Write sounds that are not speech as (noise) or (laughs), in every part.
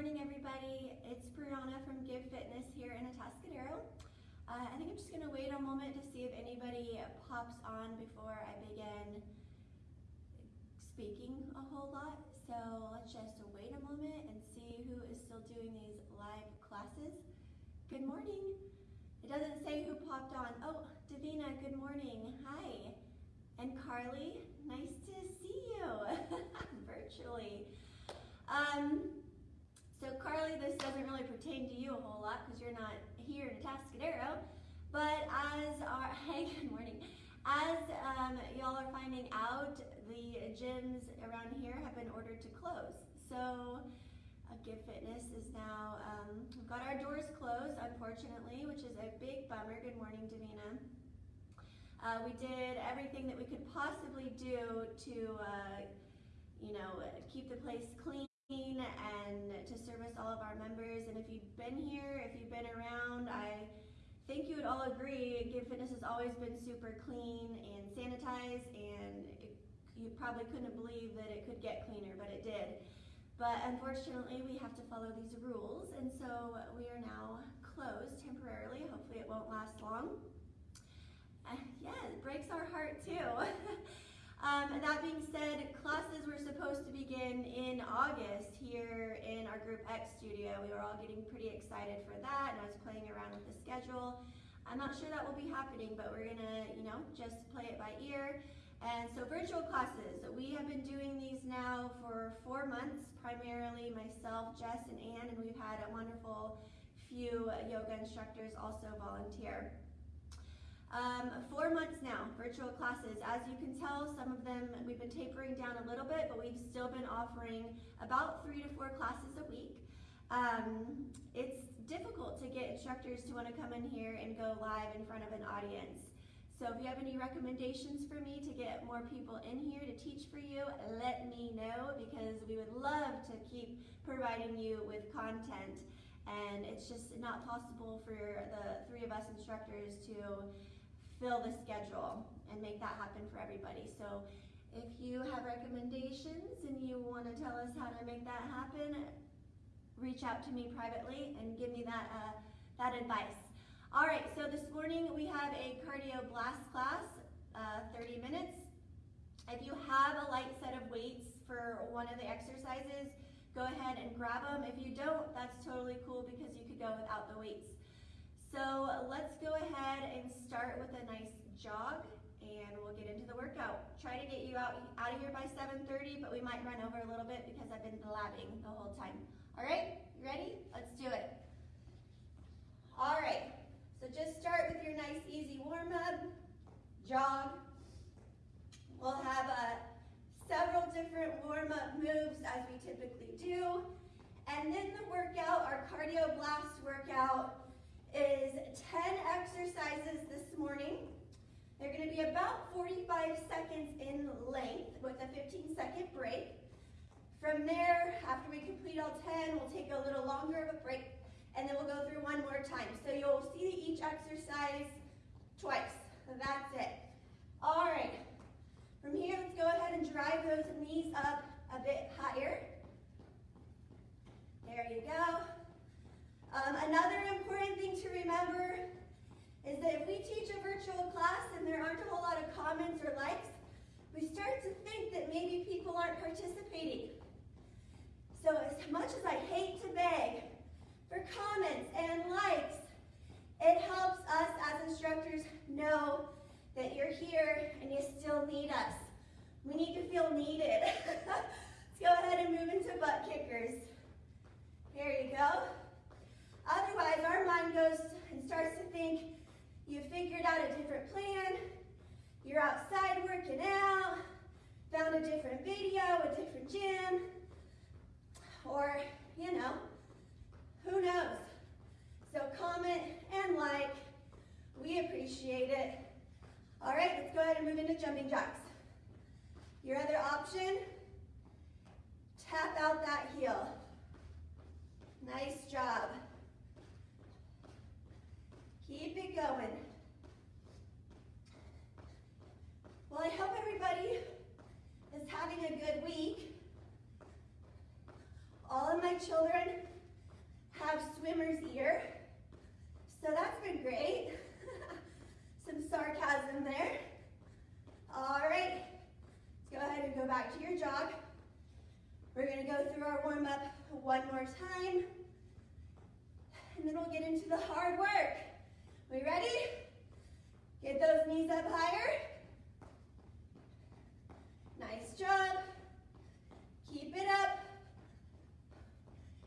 morning, everybody. It's Brianna from Give Fitness here in Atascadero. Uh, I think I'm just gonna wait a moment to see if anybody pops on before I begin speaking a whole lot. So let's just wait a moment and see who is still doing these live classes. Good morning. It doesn't say who popped on. Oh, Davina, good morning. Hi. And Carly, nice to see you (laughs) virtually. Um, this doesn't really pertain to you a whole lot because you're not here in Atascadero, but as our, (laughs) hey, good morning. As um, y'all are finding out, the gyms around here have been ordered to close. So uh, Give Fitness is now, um, we've got our doors closed, unfortunately, which is a big bummer. Good morning, Davina. Uh, we did everything that we could possibly do to, uh, you know, keep the place clean and to service all of our members. And if you've been here, if you've been around, I think you would all agree Give Fitness has always been super clean and sanitized and it, you probably couldn't believe that it could get cleaner, but it did. But unfortunately, we have to follow these rules, and so we are now closed temporarily. Hopefully it won't last long. Uh, yeah, it breaks our heart too. (laughs) Um, that being said, classes were supposed to begin in August here in our Group X studio. We were all getting pretty excited for that, and I was playing around with the schedule. I'm not sure that will be happening, but we're gonna, you know, just play it by ear. And so virtual classes, we have been doing these now for four months, primarily myself, Jess, and Ann, and we've had a wonderful few yoga instructors also volunteer. Um, four months now, virtual classes. As you can tell, some of them we've been tapering down a little bit, but we've still been offering about three to four classes a week. Um, it's difficult to get instructors to want to come in here and go live in front of an audience. So if you have any recommendations for me to get more people in here to teach for you, let me know because we would love to keep providing you with content. And it's just not possible for the three of us instructors to fill the schedule and make that happen for everybody. So if you have recommendations and you want to tell us how to make that happen, reach out to me privately and give me that, uh, that advice. All right, so this morning we have a cardio blast class, uh, 30 minutes. If you have a light set of weights for one of the exercises, go ahead and grab them. If you don't, that's totally cool because you could go without the weights. So let's go ahead and start with a nice jog and we'll get into the workout. Try to get you out, out of here by 7.30, but we might run over a little bit because I've been blabbing the whole time. All right, you ready? Let's do it. All right, so just start with your nice easy warm up, jog. We'll have uh, several different warm up moves as we typically do. And then the workout, our cardio blast workout, is 10 exercises this morning. Gonna be about 45 seconds in length with a 15 second break. From there, after we complete all 10, we'll take a little longer of a break and then we'll go through one more time. So you'll see each exercise twice. That's it. All right. From here, let's go ahead and drive those knees up a bit higher. There you go. Um, another important thing to remember is that if we teach a virtual class and there aren't a whole lot of comments or likes, we start to think that maybe people aren't participating. So as much as I hate to beg for comments and likes, it helps us as instructors know that you're here and you still need us. We need to feel needed. (laughs) Let's go ahead and move into butt kickers. Here you go. Otherwise, our mind goes and starts to think you figured out a different plan, you're outside working out, found a different video, a different gym, or, you know, who knows? So comment and like, we appreciate it. All right, let's go ahead and move into jumping jacks. Your other option, tap out that heel. Nice job. Keep it going. Well, I hope everybody is having a good week. All of my children have swimmer's ear, so that's been great. (laughs) Some sarcasm there. All right, let's go ahead and go back to your jog. We're gonna go through our warm up one more time, and then we'll get into the hard work. We ready? Get those knees up higher. Nice job. Keep it up.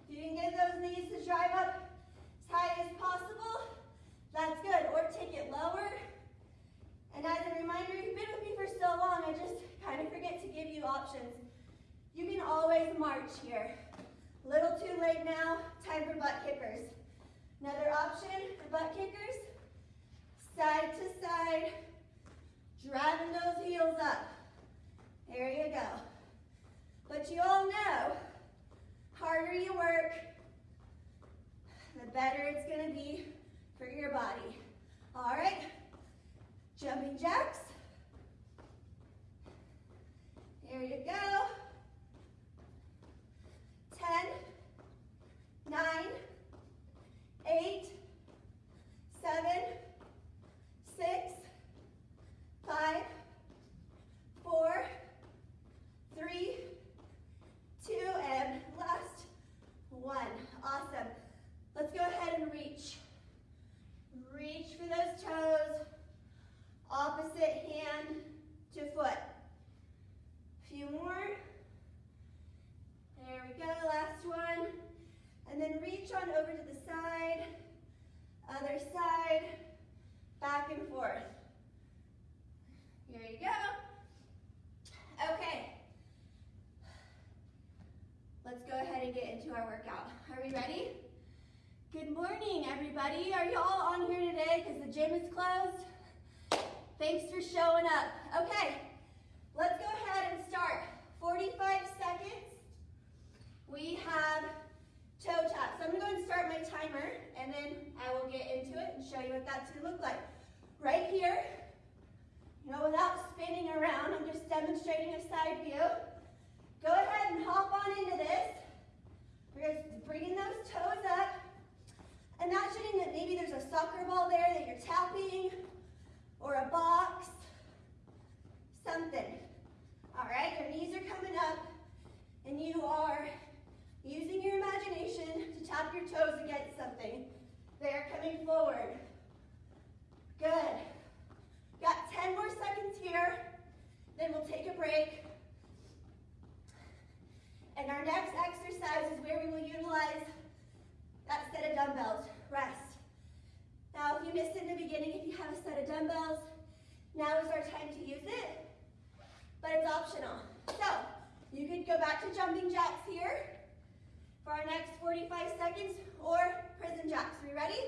If you can get those knees to drive up as high as possible, that's good. Or take it lower. And as a reminder, you've been with me for so long, I just kind of forget to give you options. You can always march here. Little too late now, time for butt kickers. Another option for butt kickers, side to side, driving those heels up. There you go. But you all know, harder you work, the better it's gonna be for your body. All right, jumping jacks. There you go. 10, 9, 8, 7, 6, 5, 4, three, two, and last one. Awesome. Let's go ahead and reach. Reach for those toes. Opposite hand to foot. A few more. There we go, last one. And then reach on over to the side, other side, back and forth. Here you go. Okay. Let's go our workout. (laughs) Are we ready? Good morning, everybody. Are y'all on here today because the gym is closed? Thanks for showing up. Okay, let's go ahead and start. 45 seconds. We have toe taps. So I'm gonna go and start my timer and then I will get into it and show you what that's gonna look like. Right here, you know, without spinning around, I'm just demonstrating a side view. Go ahead and hop on into this. We're bringing those toes up. Imagining that maybe there's a soccer ball there that you're tapping, or a box, something. All right, your knees are coming up, and you are using your imagination to tap your toes against something. They're coming forward. Good. Got 10 more seconds here, then we'll take a break. And our next exercise is where we will utilize that set of dumbbells. Rest. Now, if you missed it in the beginning, if you have a set of dumbbells, now is our time to use it, but it's optional. So, you could go back to jumping jacks here for our next 45 seconds, or prison jacks. Are we ready?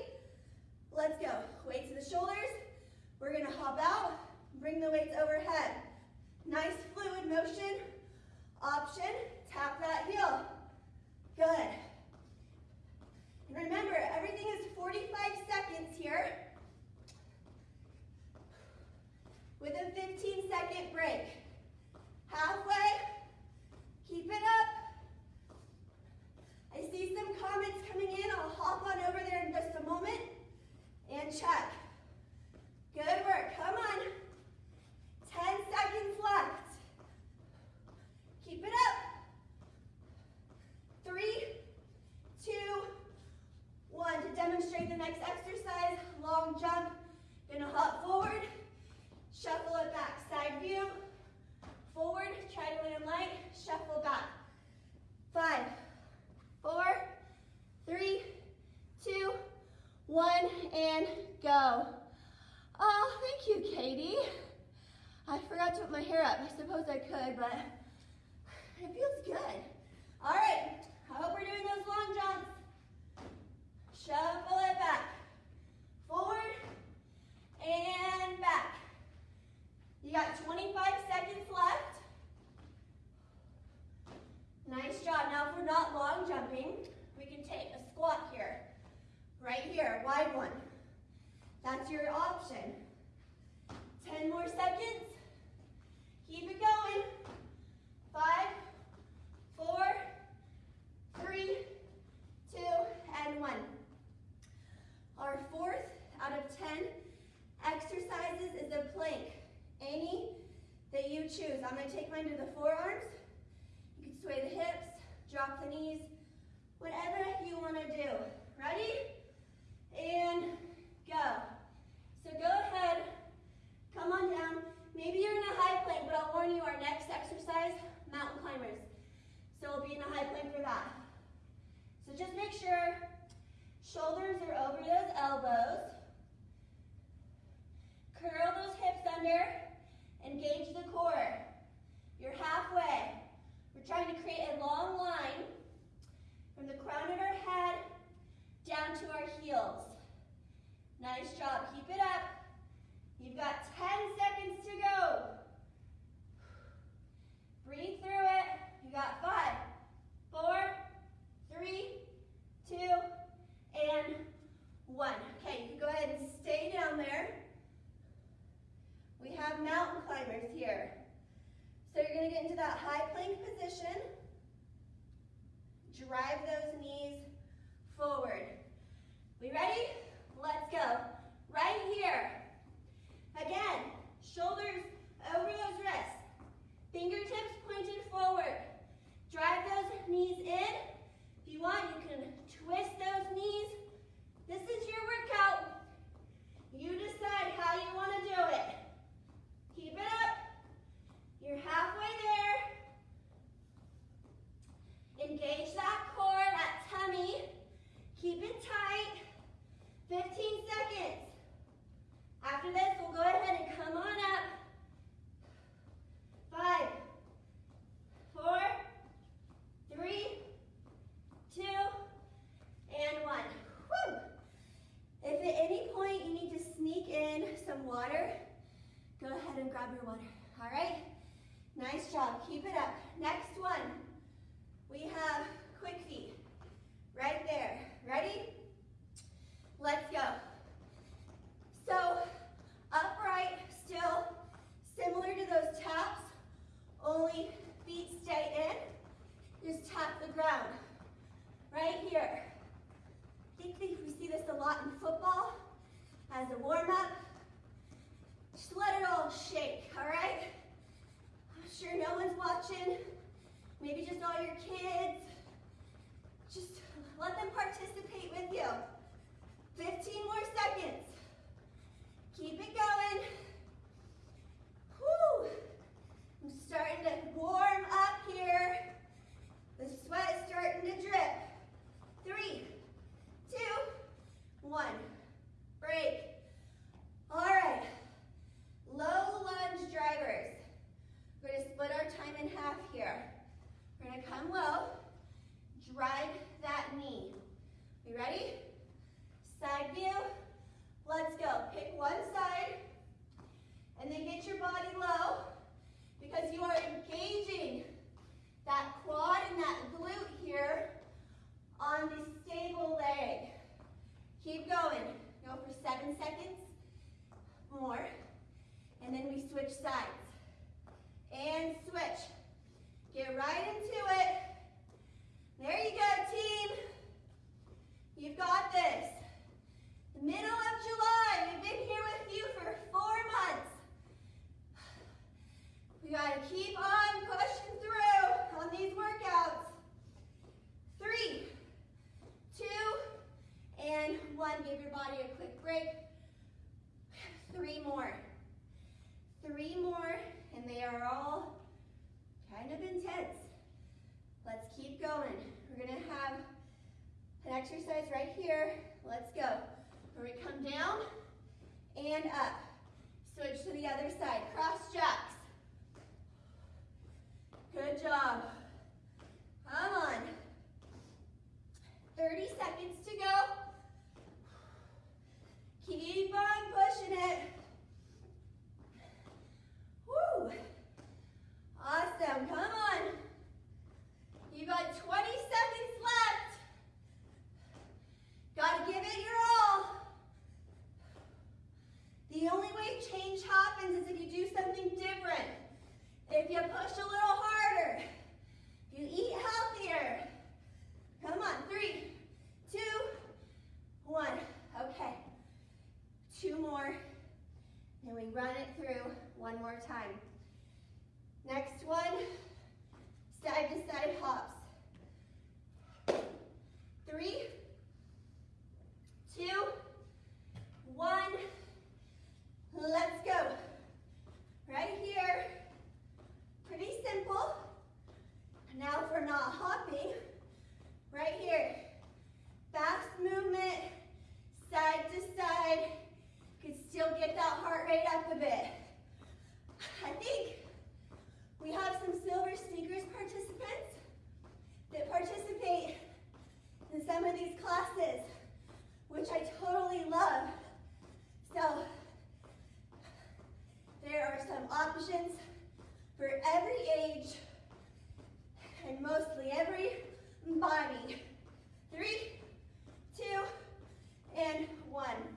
Let's go. Weight to the shoulders. We're gonna hop out, bring the weights overhead. Nice fluid motion. Option, tap that heel. Good. Our fourth out of 10 exercises is the plank. Any that you choose. I'm gonna take mine to the forearms. You can sway the hips, drop the knees, whatever you wanna do. Ready? And go. So go ahead, come on down. Maybe you're in a high plank, but I'll warn you our next exercise, mountain climbers. So we'll be in a high plank for that. So just make sure shoulders are over those elbows. Curl those hips under, engage the core. You're halfway. We're trying to create a long line from the crown of our head down to our heels. Nice job, keep it up. You've got 10 seconds to go. Breathe through it. You got five, four, three, two, and one. Okay, you can go ahead and stay down there. We have mountain climbers here. So you're gonna get into that high plank position. Drive those knees forward. We ready? Let's go. Right here. Again, shoulders over those wrists. Fingertips pointed forward. Drive those knees in. If you want, you can twist those knees. This is your workout. You decide how you want to do it. Keep it up. You're halfway there. Engage that core, that tummy. Keep it tight. 15 seconds. After this, we'll go ahead and come on up. Five, four, three, two, and one. Whew. If at any point you need to sneak in some water, go ahead and grab your all right? Nice job, keep it up. Next one, we have quick feet, right there. Ready? Let's go. So, upright, still, similar to those taps, only feet stay in. Just tap the ground. Right here. I think we see this a lot in football as a warm-up. Just let it all shake, all right? I'm sure no one's watching. Maybe just all your kids. Just let them participate with you. 15 more seconds. Keep it going. Whew. I'm starting to warm up here. The sweat is starting to drip. Three, two, one. Break. All right. Low lunge drivers. We're going to split our time in half here. We're going to come low. Drive that knee. You ready? Side view. Let's go. Pick one side and then get your body low because you are engaging that quad and that glute here on the stable leg. Keep going. Go for seven seconds more. And then we switch sides. And switch. Get right into it. There you go, team. You've got this. The middle of July, we've been here with you for four months. We gotta keep on pushing through on these workouts. Three, two, and one. Give your body a quick Three more. Three more, and they are all kind of intense. Let's keep going. We're gonna have an exercise right here. Let's go. We come down and up. Switch to the other side. Cross jacks. Good job. Come on. 30 seconds to go. Keep on pushing it. Woo. Awesome. Come on. You got 20 seconds left. Gotta give it your all. The only way change happens is if you do something different. If you push a little harder. If you eat healthier. Come on, three, two, one. Okay two more, and we run it through one more time. Next one, side to side hops. Three, two, one, let's go. Right here, pretty simple. Now for not hopping, right here, fast movement, side to side, Still get that heart rate up a bit. I think we have some Silver Sneakers participants that participate in some of these classes, which I totally love. So there are some options for every age and mostly every body. Three, two, and one.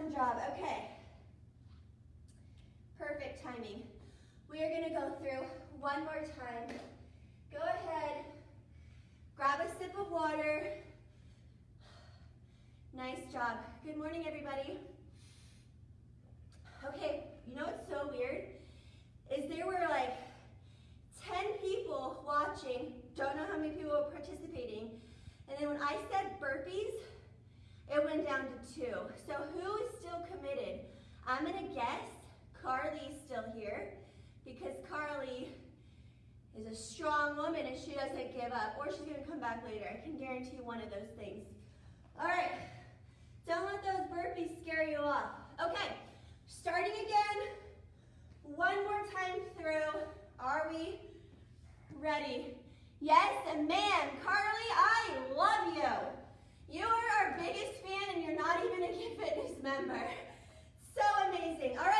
Awesome job. Okay. Perfect timing. We are going to go through one more time. Go ahead, grab a sip of water. Nice job. Good morning, everybody. Okay, you know what's so weird? Is there were like 10 people watching, don't know how many people were participating, and then when I said burpees, it went down to two. So who is still committed? I'm gonna guess Carly's still here because Carly is a strong woman and she doesn't give up or she's gonna come back later. I can guarantee one of those things. All right, don't let those burpees scare you off. Okay, starting again. One more time through. Are we ready? Yes, and man, Carly, I love you. You are our biggest fan and you're not even a Get Fitness member. (laughs) So amazing. All right,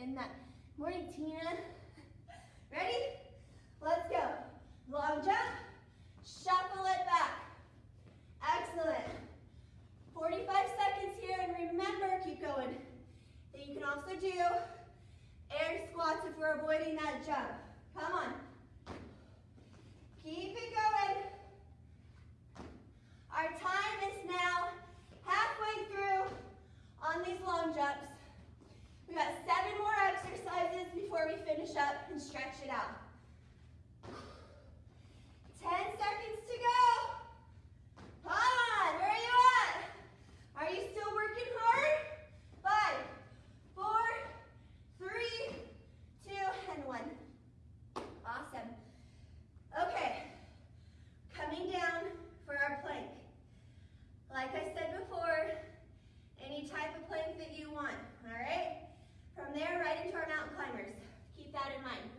in that. Morning, Tina. (laughs) Ready? Let's go. Long jump, shuffle it back. Excellent. 45 seconds here, and remember, keep going. Then you can also do air squats if we're avoiding that jump. Come on. Keep it going. Our time is now halfway through on these long jumps. We got seven more exercises before we finish up and stretch it out. 10 seconds to go. Come on,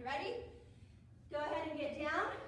Ready? Go ahead and get down.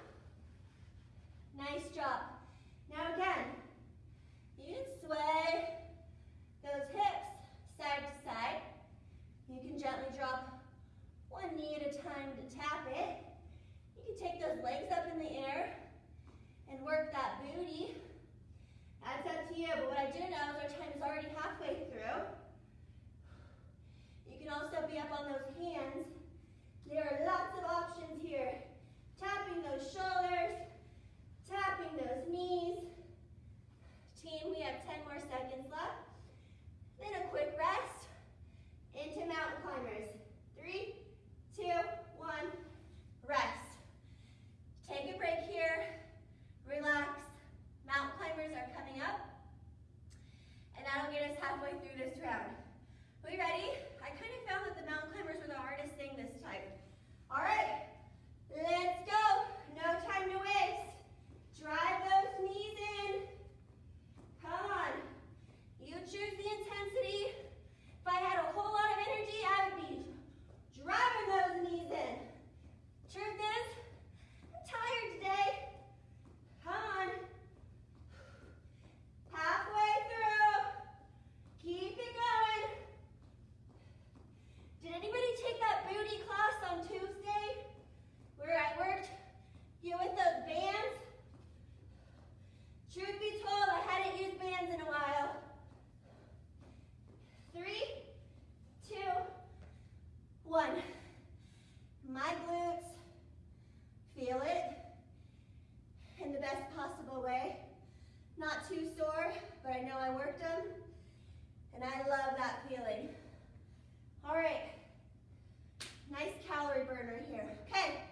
Nice calorie burner here. Okay,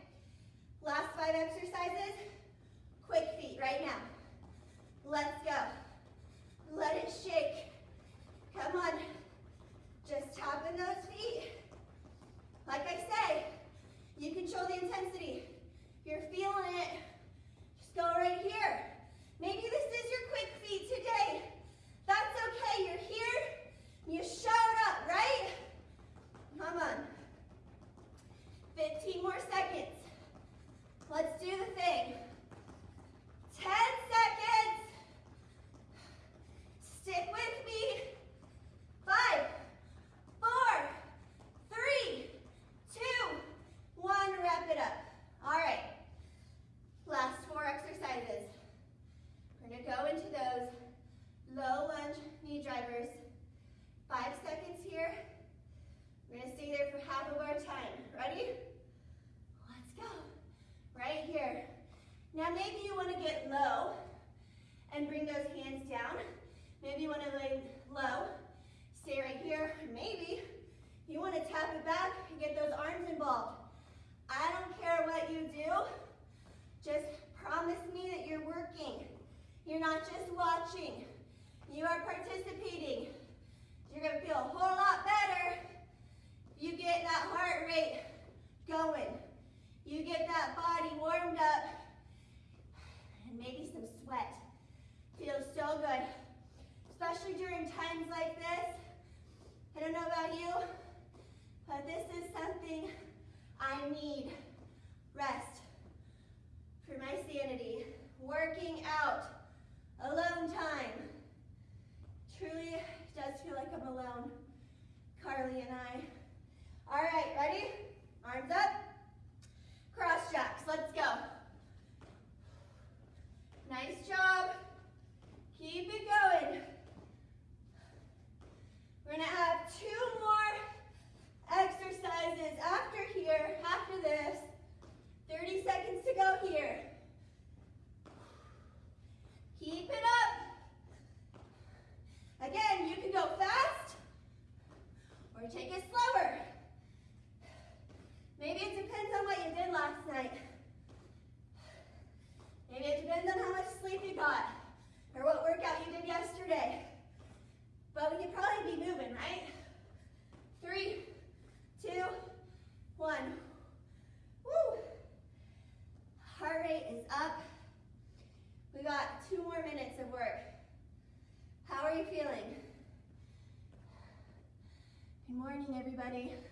last five exercises. Quick feet right now. Let's go. Let's do the want to lay low, stay right here. Maybe you want to tap it back and get those arms involved. I don't care what you do, just promise me that you're working. You're not just watching, you are participating. You're gonna feel a whole lot better you get that heart rate going. You get that body warmed up and maybe some sweat. Feels so good especially during times like this. I don't know about you, but this is something I need. Rest for my sanity. Working out, alone time. Truly does feel like I'm alone, Carly and I. All right, ready? Arms up. everybody.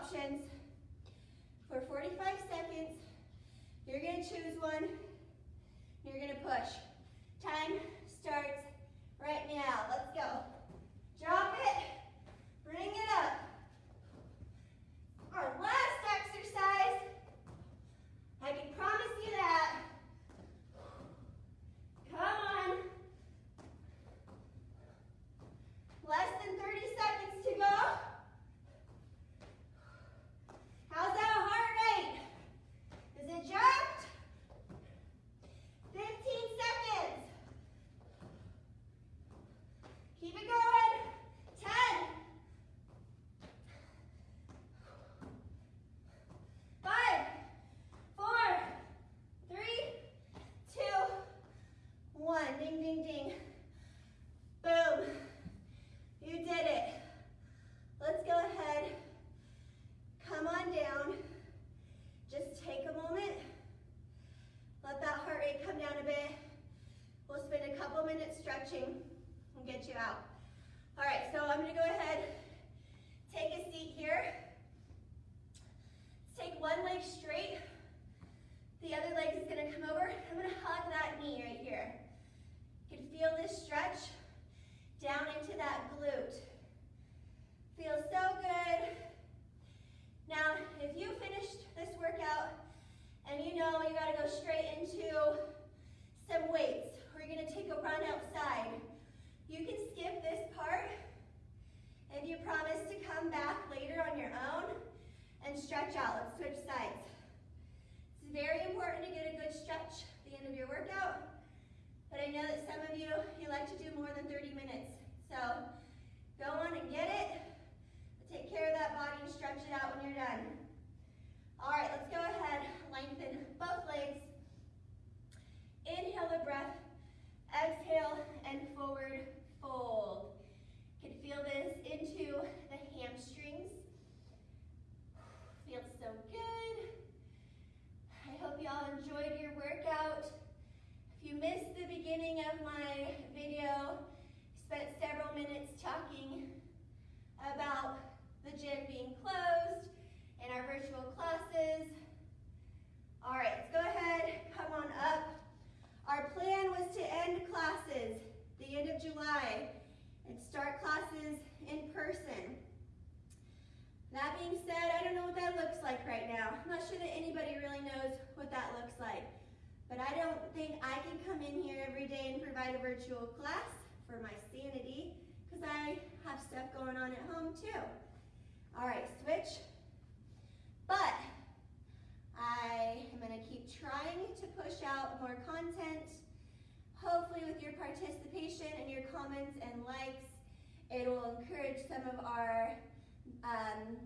Options for 45 seconds. You're gonna choose one. You're gonna push. Time starts right now. Let's go. Drop it. Bring it up. Our last exercise. I can promise you that. Come on. Less than 30 seconds to go. How's that heart rate? Is it jumped? 15 seconds. Keep it going. 10. Five, four, three, two, one. Ding, ding, ding. Boom. You did it. Let's go ahead. Come on down. Just take a moment. Let that heart rate come down a bit. We'll spend a couple minutes stretching and get you out. All right, so I'm gonna go ahead, take a seat here. Let's take one leg straight. The other leg is gonna come over. I'm gonna hug that knee right here. You can feel this stretch down into that glute. Feels so good. Now, if you finished this workout and you know you gotta go straight into some weights, or you're gonna take a run outside, you can skip this part if you promise to come back later on your own and stretch out. Let's switch sides. It's very important to get a good stretch at the end of your workout, but I know that some of you, you like to do more than 30 minutes. So go on and get it, but take care of that body and stretch it out when you're done. All right, let's go ahead, lengthen both legs. Inhale the breath, exhale and forward fold. You can feel this into the hamstrings. Feels so good. I hope y'all enjoyed your workout. If you missed the beginning of my video, spent several minutes talking about the gym being closed and our virtual classes. All right, let's go ahead, come on up. Our plan was to end classes the end of July and start classes in person. That being said, I don't know what that looks like right now. I'm not sure that anybody really knows what that looks like. But I don't think I can come in here every day and provide a virtual class for my sanity because I have stuff going on at home too. All right, switch. But I am gonna keep trying to push out more content. Hopefully with your participation and your comments and likes, it will encourage some of our, um,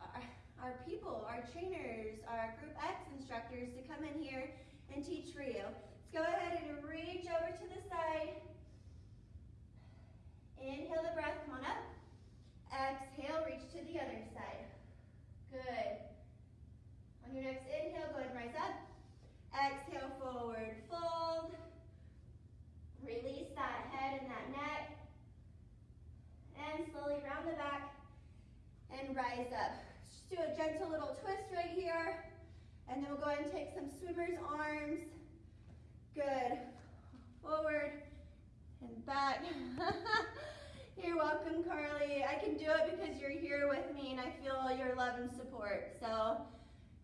our, our people, our trainers, our Group X instructors to come in here and teach for you. Let's go ahead and reach over to the side. Inhale the breath, come on up. Exhale, reach to the other side. Good. On your next inhale, go ahead and rise up. Exhale, forward fold. Release that head and that neck. And slowly round the back and rise up. Just do a gentle little twist right here. And then we'll go ahead and take some swimmer's arms. Good. Forward and back. (laughs) you're welcome, Carly. I can do it because you're here with me and I feel your love and support. So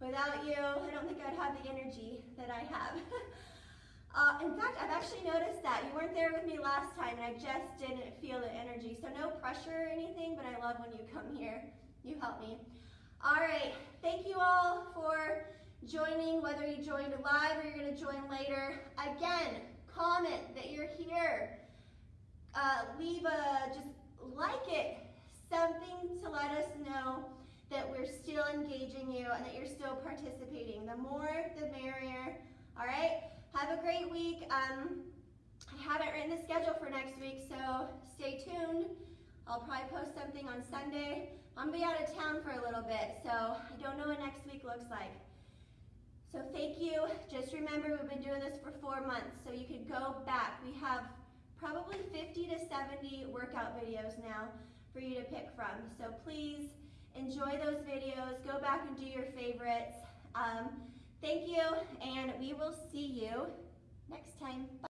without you, I don't think I'd have the energy that I have. (laughs) uh, in fact, I've actually noticed that. You weren't there with me last time and I just didn't feel the energy. So no pressure or anything, but I love when you come here. You help me. All right, thank you all for joining, whether you joined live or you're gonna join later. Again, comment that you're here. Uh, leave a, just like it, something to let us know that we're still engaging you and that you're still participating. The more, the merrier. All right, have a great week. Um, I haven't written the schedule for next week, so stay tuned. I'll probably post something on Sunday. I'm gonna be out of town for a little bit, so I don't know what next week looks like. So thank you. Just remember, we've been doing this for four months, so you could go back. We have probably 50 to 70 workout videos now for you to pick from. So please enjoy those videos. Go back and do your favorites. Um, thank you, and we will see you next time. Bye.